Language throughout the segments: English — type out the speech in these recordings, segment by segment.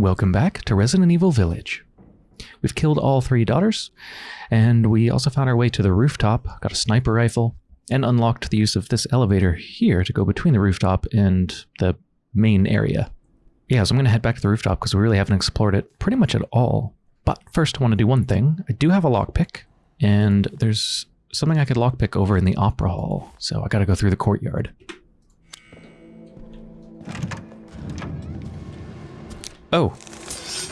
Welcome back to Resident Evil Village. We've killed all three daughters, and we also found our way to the rooftop, got a sniper rifle, and unlocked the use of this elevator here to go between the rooftop and the main area. Yeah, so I'm going to head back to the rooftop because we really haven't explored it pretty much at all. But first I want to do one thing. I do have a lockpick, and there's something I could lockpick over in the opera hall, so I gotta go through the courtyard. Oh,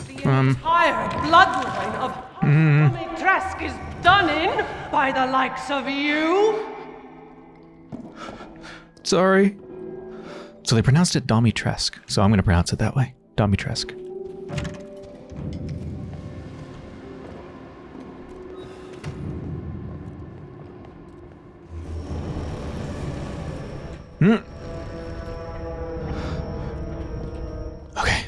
The entire bloodline of Dimitrescu is done in by the likes of you. sorry. So they pronounced it Domitresk, so I'm gonna pronounce it that way. Domitresk. Hmm.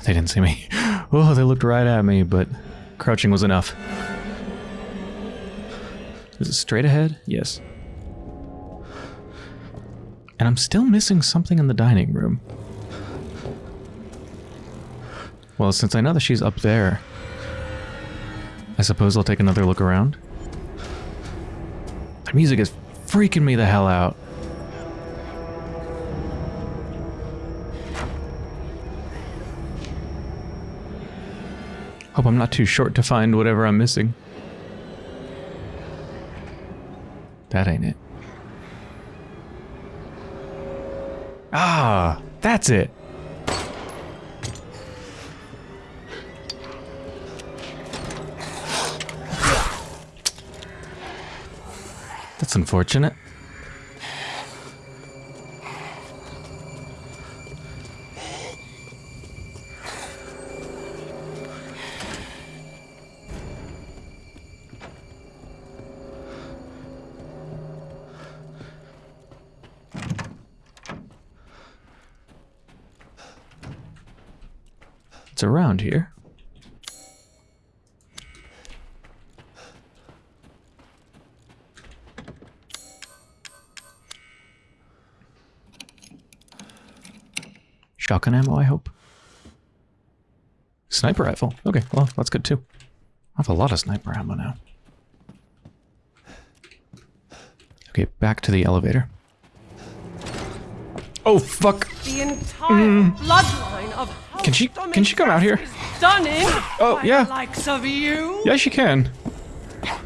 They didn't see me. Oh, they looked right at me, but crouching was enough. Is it straight ahead? Yes. And I'm still missing something in the dining room. Well, since I know that she's up there, I suppose I'll take another look around. The music is freaking me the hell out. Hope I'm not too short to find whatever I'm missing. That ain't it. Ah, that's it. That's unfortunate. Shotgun ammo, I hope. Sniper rifle. Okay, well, that's good too. I have a lot of sniper ammo now. Okay, back to the elevator. Oh, fuck! The entire mm. bloodline of House Can she- can she come out here? Dimitrescu is Done in Oh, yeah. likes of you. Yes, you can. Oh.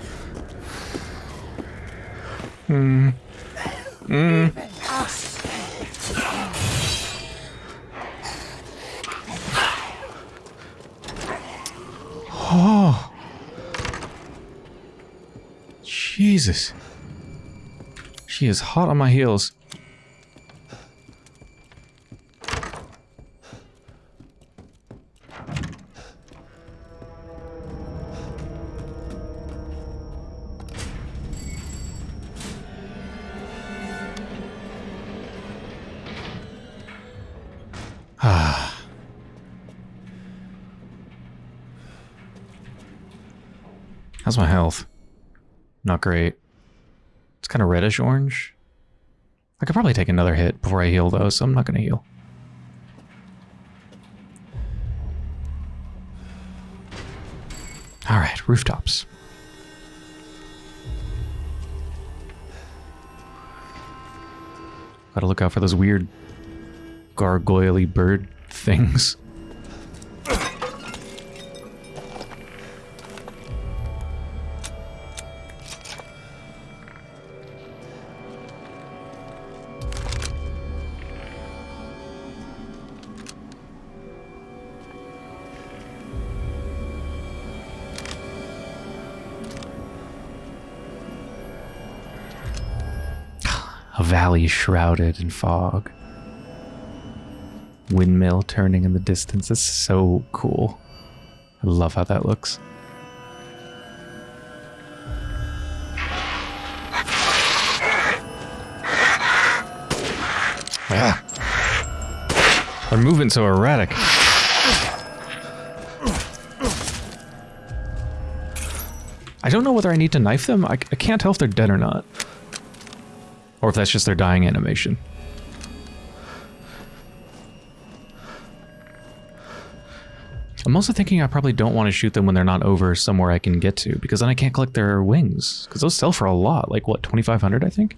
Jesus. She is hot on my heels. Great. It's kind of reddish orange. I could probably take another hit before I heal though, so I'm not going to heal. All right, rooftops. Gotta look out for those weird gargoyle bird things. Valley shrouded in fog. Windmill turning in the distance. It's so cool. I love how that looks. Ah. They're so erratic. I don't know whether I need to knife them. I, I can't tell if they're dead or not. Or if that's just their dying animation. I'm also thinking I probably don't want to shoot them when they're not over somewhere I can get to, because then I can't collect their wings. Because those sell for a lot, like what, 2,500 I think?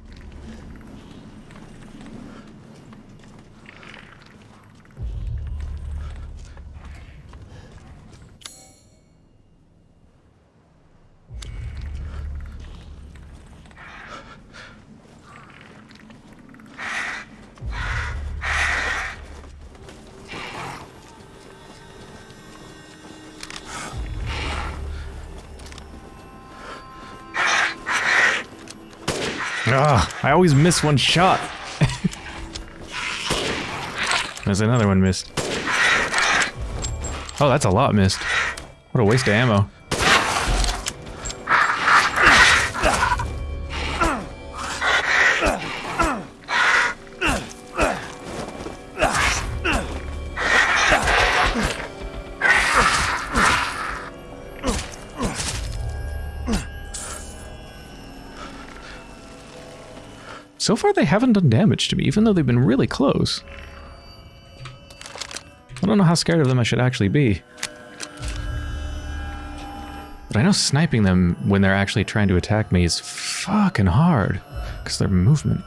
Ah, I always miss one shot. There's another one missed. Oh, that's a lot missed. What a waste of ammo. They haven't done damage to me, even though they've been really close. I don't know how scared of them I should actually be. But I know sniping them when they're actually trying to attack me is fucking hard. Because their movement.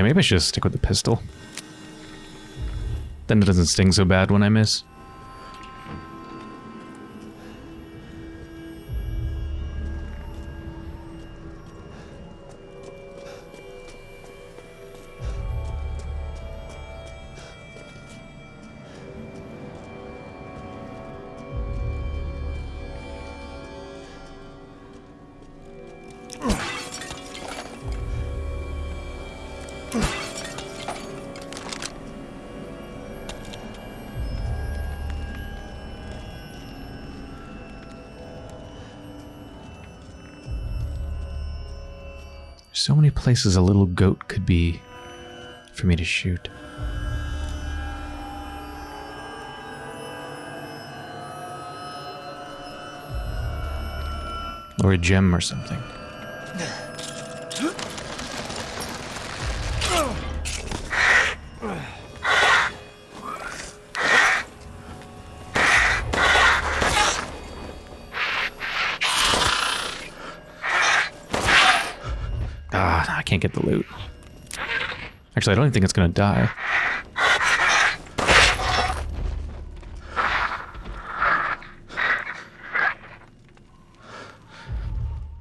Yeah, maybe I should just stick with the pistol. Then it doesn't sting so bad when I miss. Places a little goat could be for me to shoot. Or a gem or something. Can't get the loot. Actually, I don't even think it's gonna die.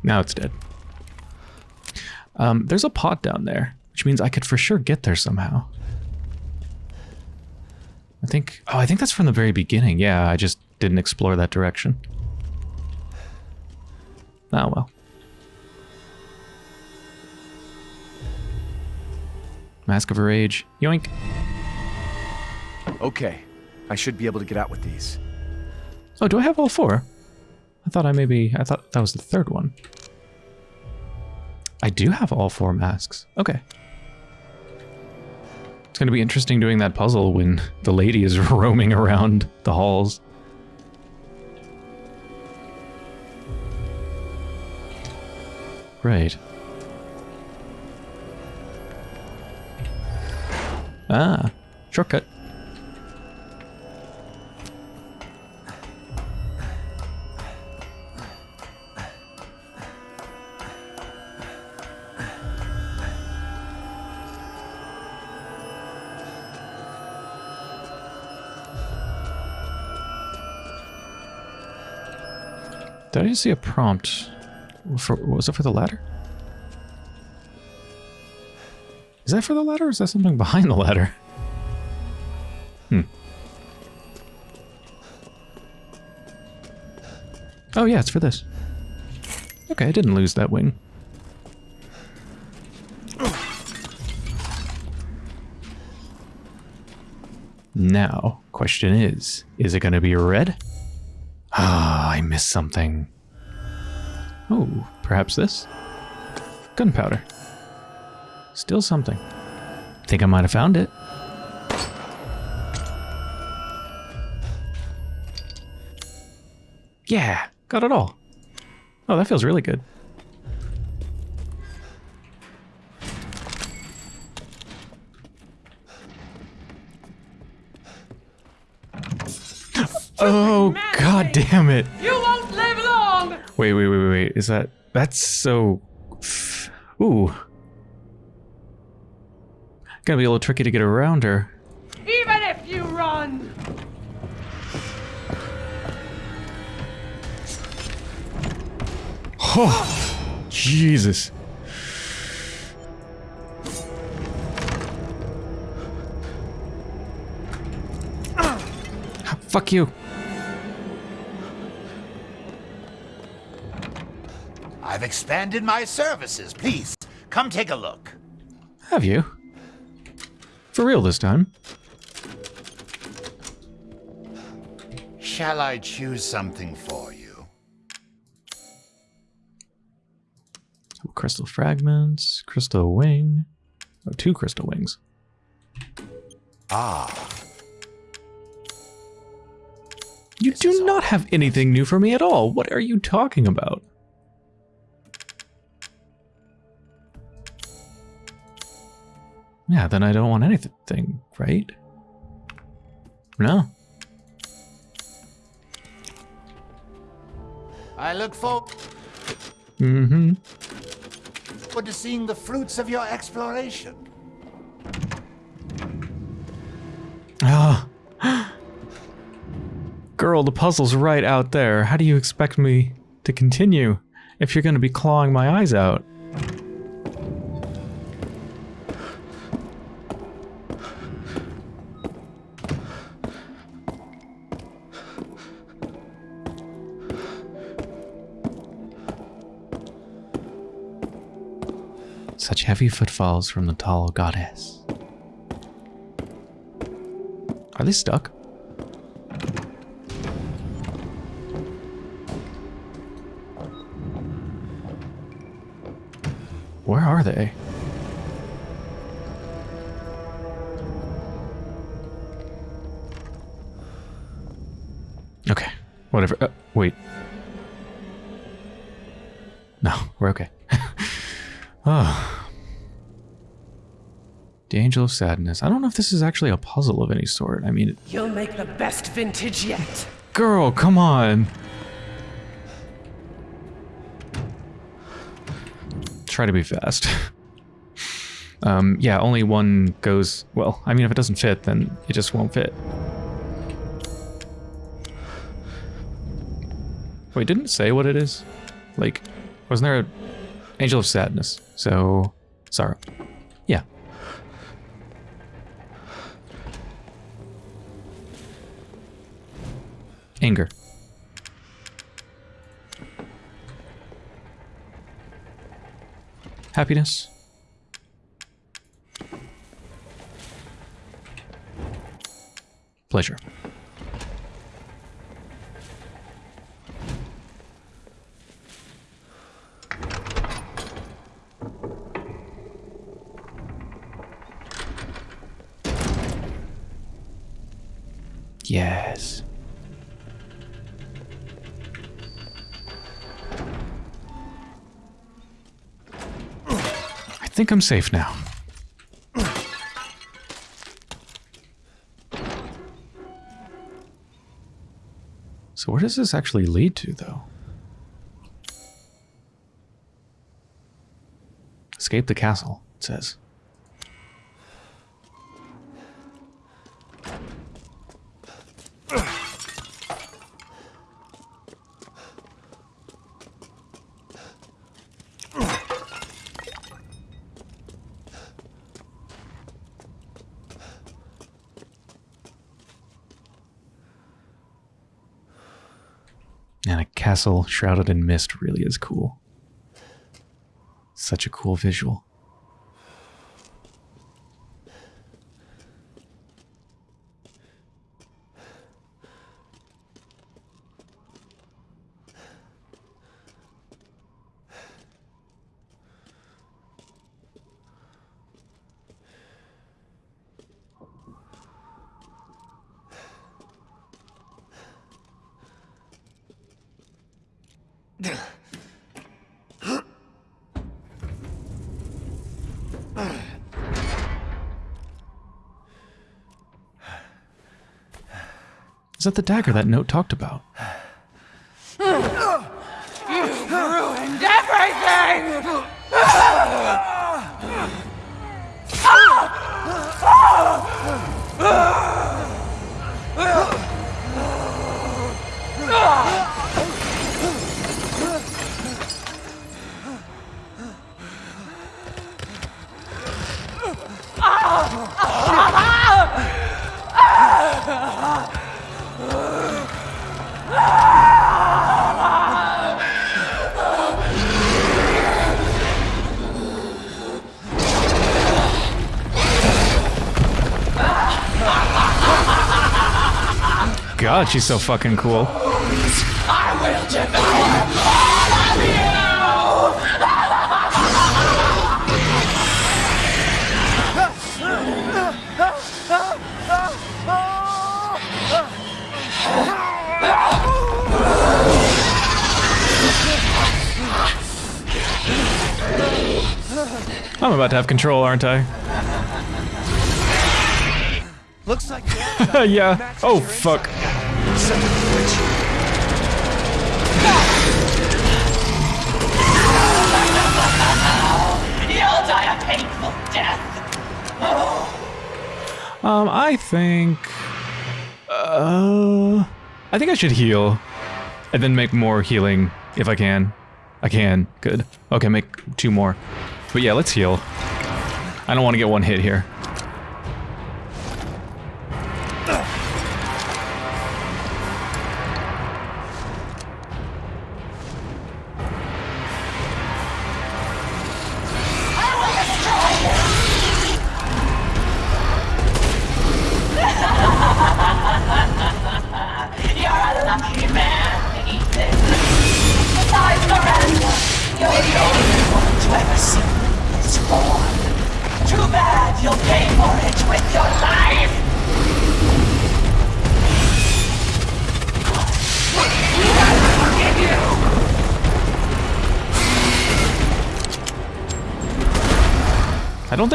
Now it's dead. Um, there's a pot down there, which means I could for sure get there somehow. I think... Oh, I think that's from the very beginning. Yeah, I just didn't explore that direction. Oh, well. Mask of Rage. Yoink. Okay, I should be able to get out with these. Oh, do I have all four? I thought I maybe... I thought that was the third one. I do have all four masks. Okay. It's going to be interesting doing that puzzle when the lady is roaming around the halls. Right. Ah, shortcut. Did I just see a prompt? For, was it for the ladder? Is that for the ladder or is that something behind the ladder? Hmm. Oh yeah, it's for this. Okay, I didn't lose that wing. Now, question is, is it going to be red? Ah, I missed something. Oh, perhaps this? Gunpowder. Still something. Think I might have found it. Yeah, got it all. Oh, that feels really good. Oh, god damn it. You won't live long! Wait, wait, wait, wait, wait. Is that that's so Ooh. Gonna be a little tricky to get around her. Even if you run! Oh, Jesus. Ah, fuck you. I've expanded my services. Please, come take a look. Have you? For real this time? Shall I choose something for you? Crystal fragments, crystal wing. Oh, two crystal wings. Ah, You This do not have anything new for me at all. What are you talking about? Yeah, then I don't want anything, right? No. I look forward Mm-hmm. to seeing the fruits of your exploration. Ah. Girl, the puzzle's right out there. How do you expect me to continue if you're going to be clawing my eyes out? Heavy footfalls from the tall goddess. Are they stuck? Where are they? The Angel of Sadness. I don't know if this is actually a puzzle of any sort. I mean, You'll make the best vintage yet. Girl, come on. Try to be fast. um, yeah, only one goes. Well, I mean, if it doesn't fit, then it just won't fit. Wait, didn't it say what it is? Like, wasn't there a Angel of Sadness? So, sorrow. Anger. Happiness. Pleasure. Yes. Think I'm safe now. So where does this actually lead to, though? Escape the castle, it says. Castle shrouded in mist really is cool. Such a cool visual. That the dagger that note talked about? Ruined everything! God, she's so fucking cool. I'm about to have control, aren't I? Looks like yeah. Oh, fuck. Um, I think... Uh... I think I should heal. And then make more healing, if I can. I can. Good. Okay, make two more. But yeah, let's heal. I don't want to get one hit here.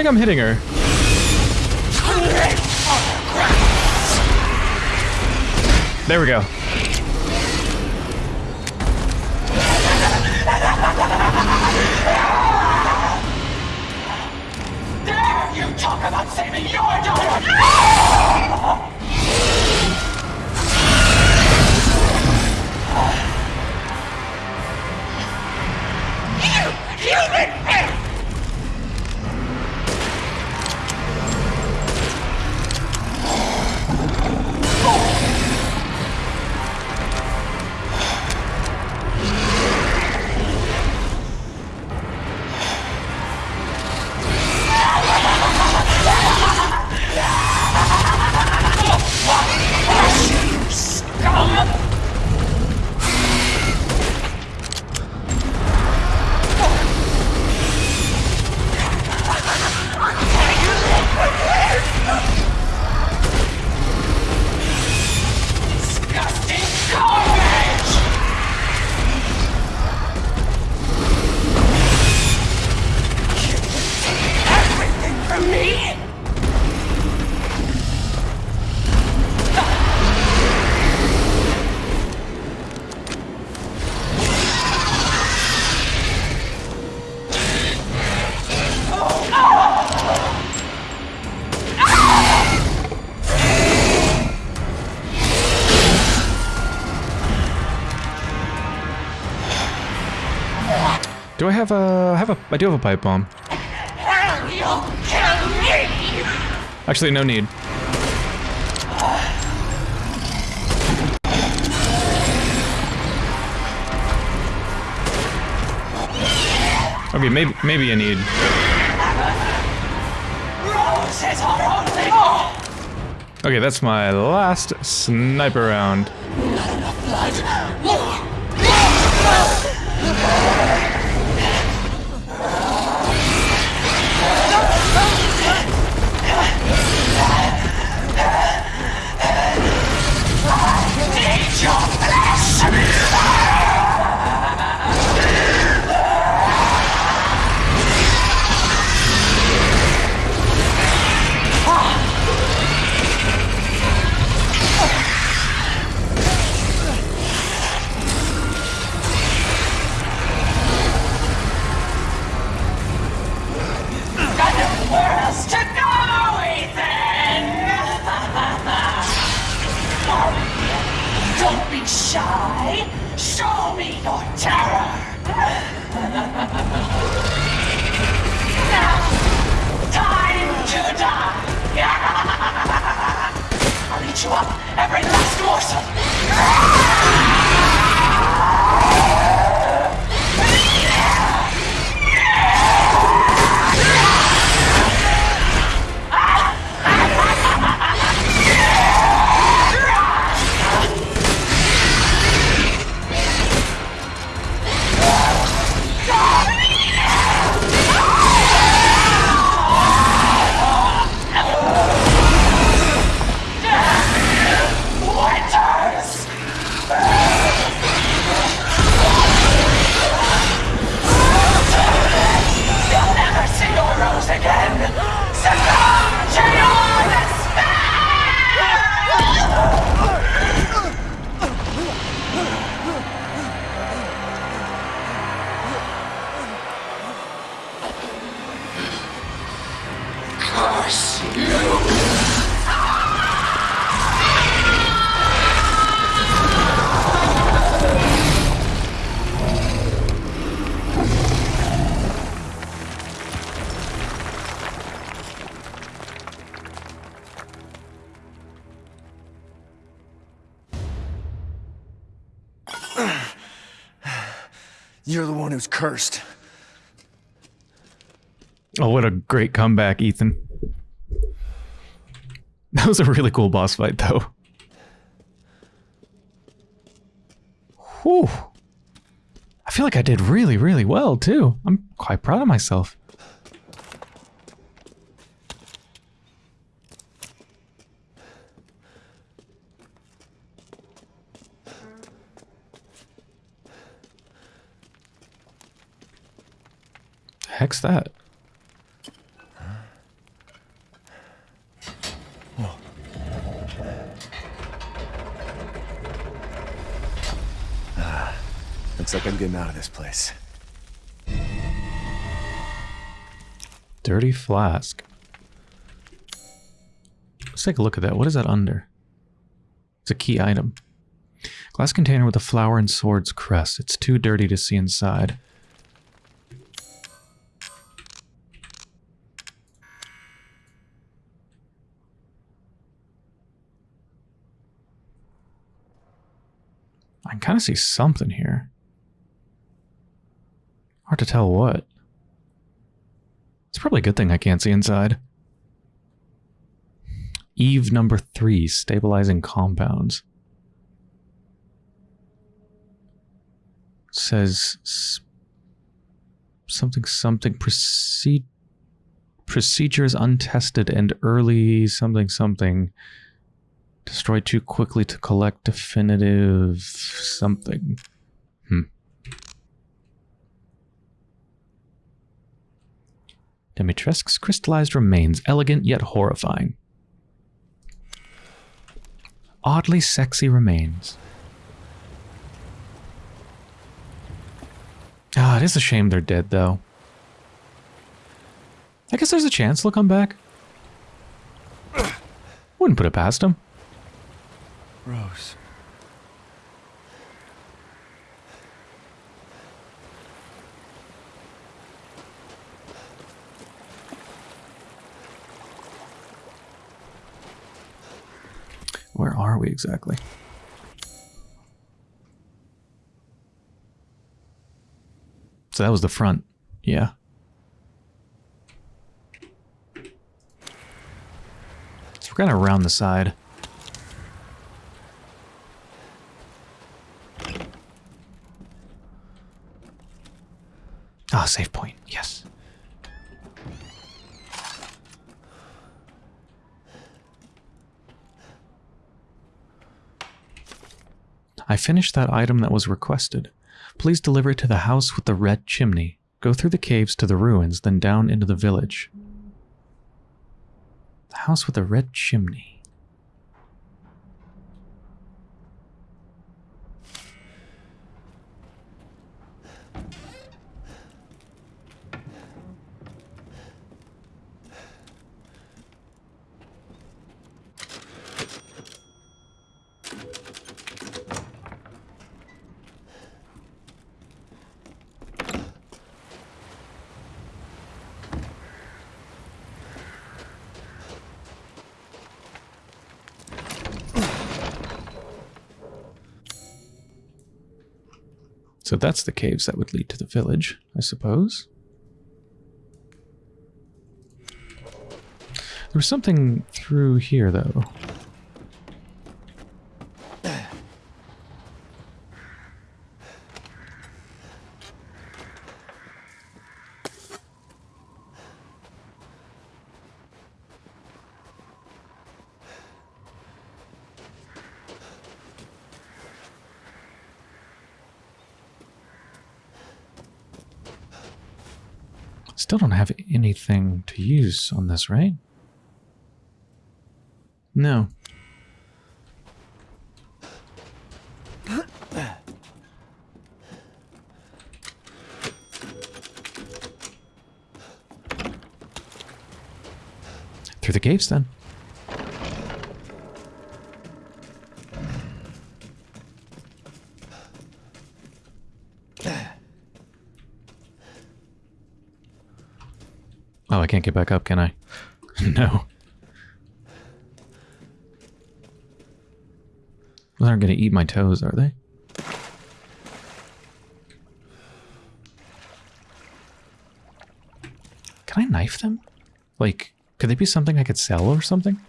Think I'm hitting her. There we go. Do I have a? I have a. I do have a pipe bomb. Actually, no need. Okay, maybe maybe I need. Okay, that's my last sniper round. Shy. Show me your terror. You're the one who's cursed. Oh, what a great comeback, Ethan. That was a really cool boss fight, though. Whew. I feel like I did really, really well, too. I'm quite proud of myself. That? Looks like I'm getting out of this place. Dirty flask. Let's take a look at that. What is that under? It's a key item. Glass container with a flower and sword's crest. It's too dirty to see inside. Can kind of see something here. Hard to tell what. It's probably a good thing I can't see inside. Eve number three, stabilizing compounds. Says something something proceed procedures untested and early something something destroy too quickly to collect definitive something. Hmm. Dimitrescu's crystallized remains, elegant yet horrifying. Oddly sexy remains. Ah, it is a shame they're dead, though. I guess there's a chance they'll come back. Wouldn't put it past them. Rose. Where are we exactly? So that was the front. Yeah. So we're kind of around the side. Ah, save point. Yes. I finished that item that was requested. Please deliver it to the house with the red chimney. Go through the caves to the ruins, then down into the village. The house with the red chimney. So that's the caves that would lead to the village, I suppose. There was something through here, though. Still don't have anything to use on this, right? No. Through the caves, then. Oh, I can't get back up, can I? no. Those aren't going to eat my toes, are they? Can I knife them? Like, could they be something I could sell or something?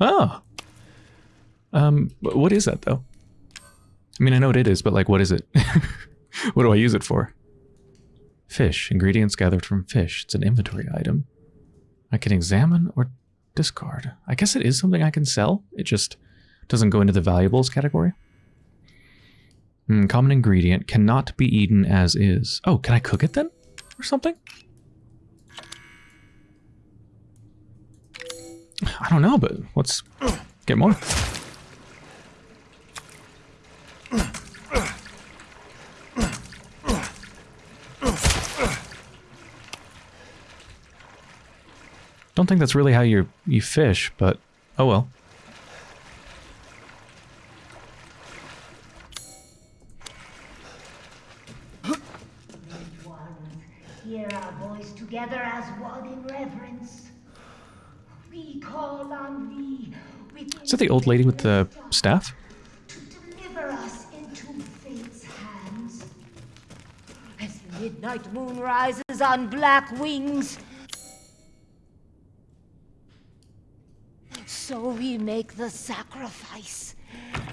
Oh. Um, what is that though? I mean, I know what it is, but like, what is it? what do I use it for? Fish. Ingredients gathered from fish. It's an inventory item. I can examine or discard. I guess it is something I can sell. It just doesn't go into the valuables category. Hmm, common ingredient. Cannot be eaten as is. Oh, can I cook it then? Or something? I don't know, but let's get more. Don't think that's really how you you fish, but oh well. hear our voice together as one in reverence. We call on thee Is that the old lady with the staff? to deliver us into fate's hands. As the midnight moon rises on black wings, so we make the sacrifice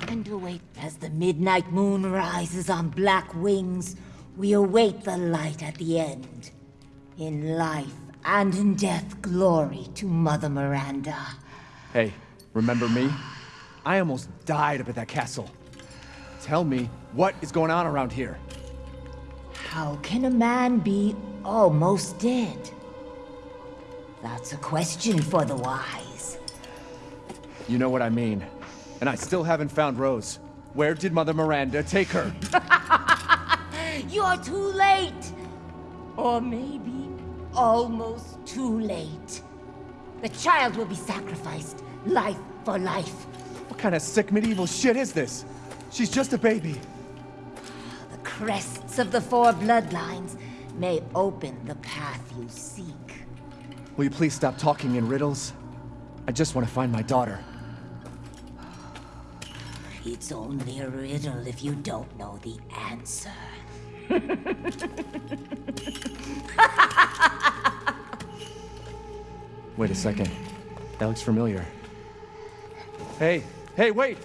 and await as the midnight moon rises on black wings. We await the light at the end. In life and in death, glory to Mother Miranda. Hey, remember me? I almost died up at that castle. Tell me, what is going on around here? How can a man be almost dead? That's a question for the wise. You know what I mean. And I still haven't found Rose. Where did Mother Miranda take her? You're too late! Or maybe almost too late. The child will be sacrificed, life for life. What kind of sick medieval shit is this? She's just a baby. The crests of the four bloodlines may open the path you seek. Will you please stop talking in riddles? I just want to find my daughter. It's only a riddle if you don't know the answer. Wait a second. That looks familiar. Hey, hey, wait!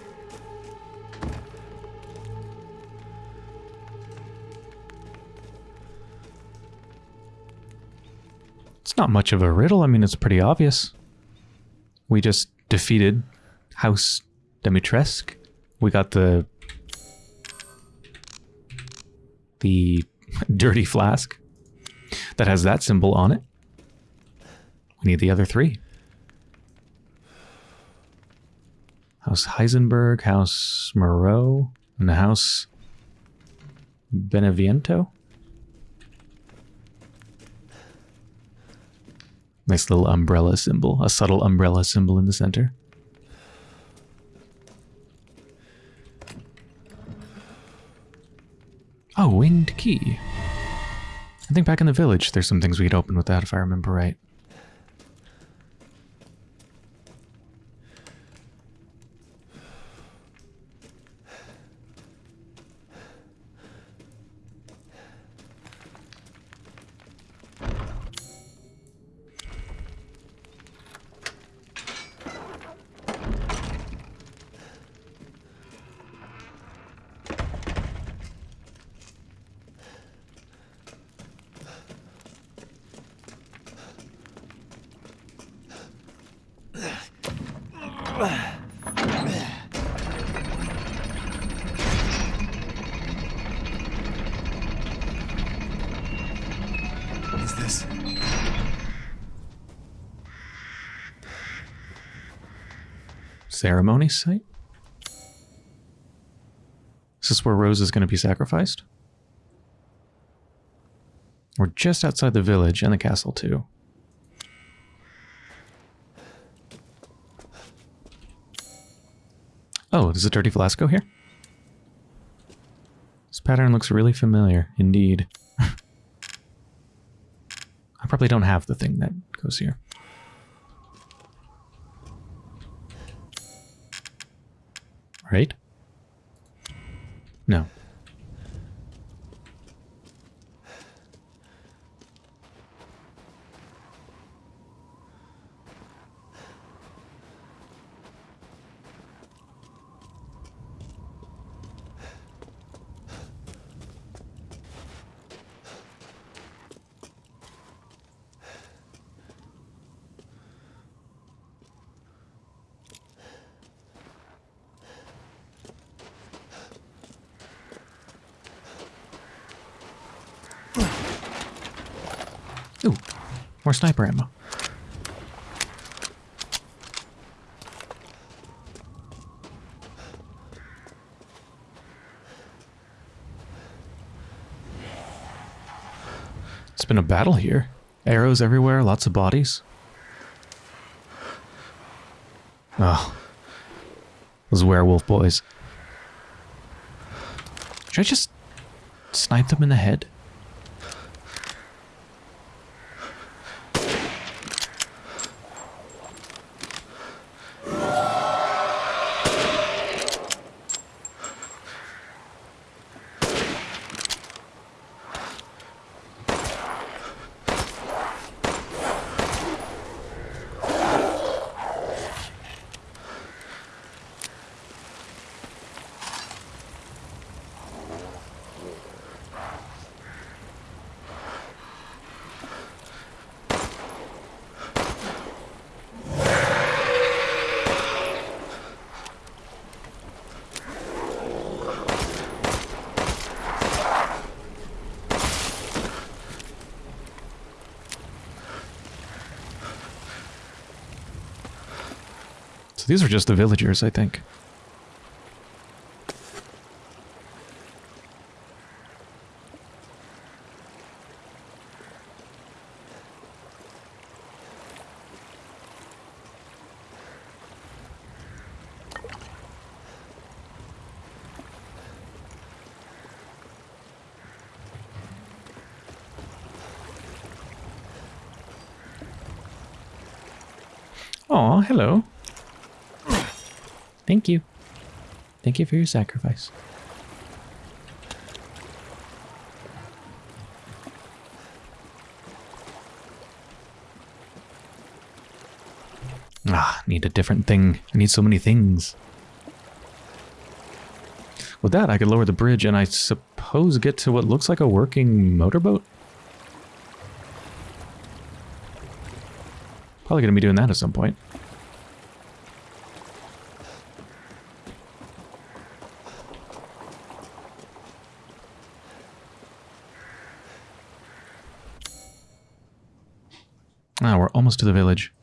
It's not much of a riddle. I mean, it's pretty obvious. We just defeated House Dimitrescu. We got the the dirty flask that has that symbol on it. We need the other three. House Heisenberg, House Moreau, and the House Beneviento. Nice little umbrella symbol, a subtle umbrella symbol in the center. Oh, winged key. I think back in the village, there's some things we could open with that if I remember right. Is this? Ceremony site? Is this where Rose is going to be sacrificed? We're just outside the village and the castle, too. Oh, does a dirty flasco here? This pattern looks really familiar, indeed. I probably don't have the thing that goes here. Right? No. Ooh, more sniper ammo. It's been a battle here. Arrows everywhere, lots of bodies. Oh. Those werewolf boys. Should I just snipe them in the head? These are just the villagers, I think. Oh, hello. Thank you. Thank you for your sacrifice. Ah, need a different thing. I need so many things. With that, I could lower the bridge and I suppose get to what looks like a working motorboat? Probably going to be doing that at some point. Ah, we're almost to the village.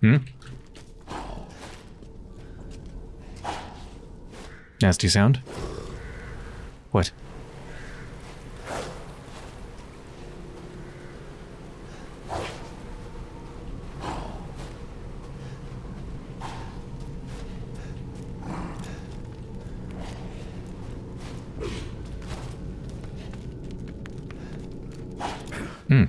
Hmm? Nasty sound. What? Hmm.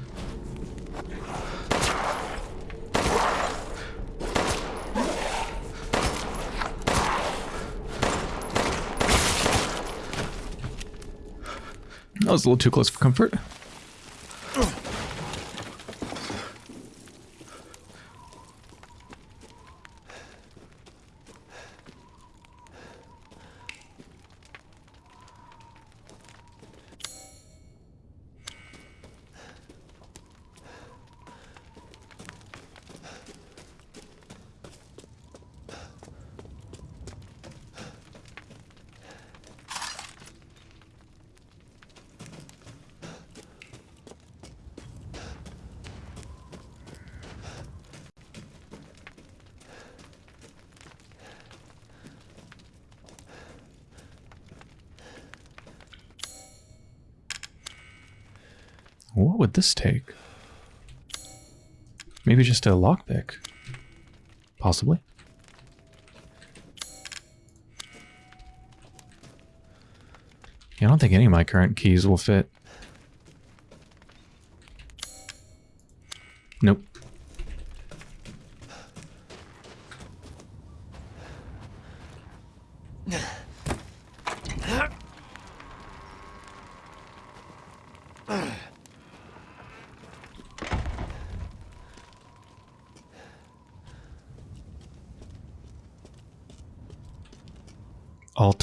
That a little too close for comfort. What would this take? Maybe just a lockpick. Possibly. Yeah, I don't think any of my current keys will fit.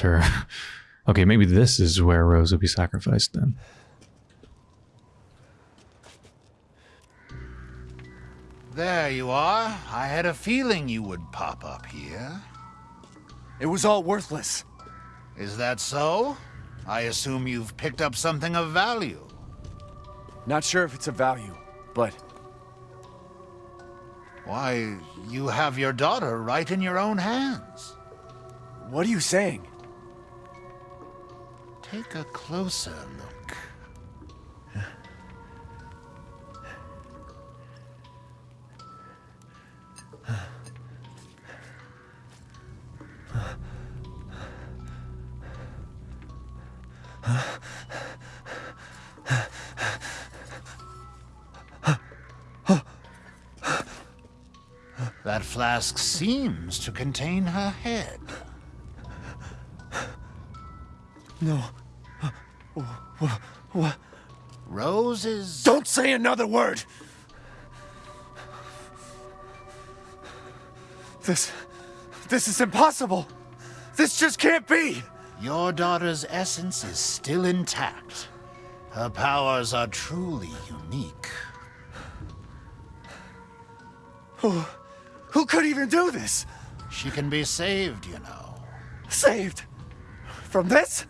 Altar. Okay, maybe this is where Rose will be sacrificed then. There you are. I had a feeling you would pop up here. It was all worthless. Is that so? I assume you've picked up something of value. Not sure if it's of value, but Why, you have your daughter right in your own hands. what are you saying? Take a closer look. That flask seems to contain her head. No. What? Rose is... Don't say another word! This. This is impossible! This just can't be! Your daughter's essence is still intact. Her powers are truly unique. Who. Who could even do this? She can be saved, you know. Saved? From this?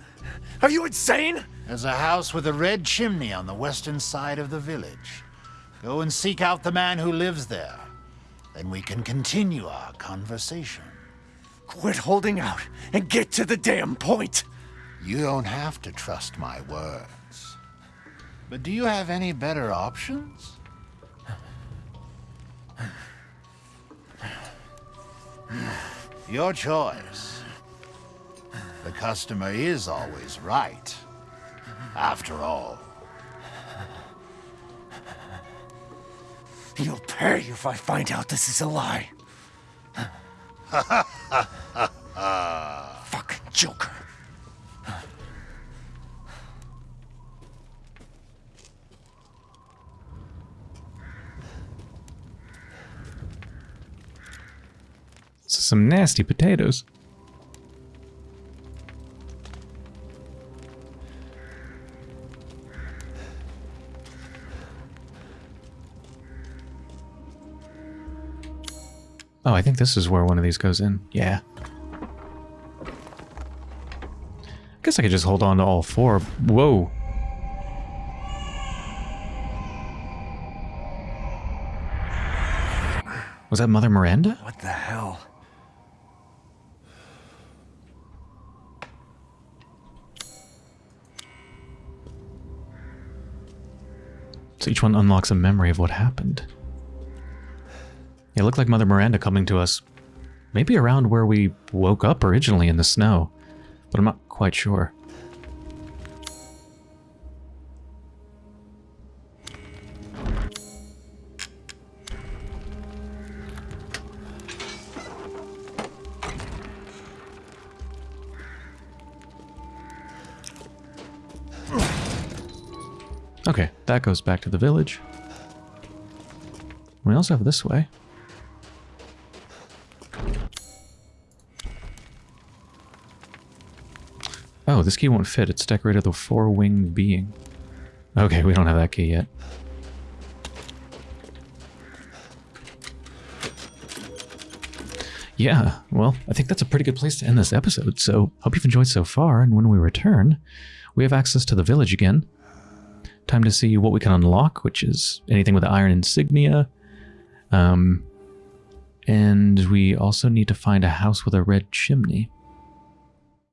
Are you insane? There's a house with a red chimney on the western side of the village. Go and seek out the man who lives there. Then we can continue our conversation. Quit holding out and get to the damn point! You don't have to trust my words. But do you have any better options? Your choice. The customer is always right. After all. You'll pay if I find out this is a lie. Fucking Joker. Some nasty potatoes. Oh, I think this is where one of these goes in. Yeah. I guess I could just hold on to all four. Whoa. Was that Mother Miranda? What the hell? So each one unlocks a memory of what happened. It looked like Mother Miranda coming to us. Maybe around where we woke up originally in the snow, but I'm not quite sure. Okay, that goes back to the village. We also have this way. Oh, this key won't fit. It's decorated with a four-winged being. Okay, we don't have that key yet. Yeah, well, I think that's a pretty good place to end this episode, so hope you've enjoyed so far, and when we return, we have access to the village again. Time to see what we can unlock, which is anything with the iron insignia. Um, and we also need to find a house with a red chimney.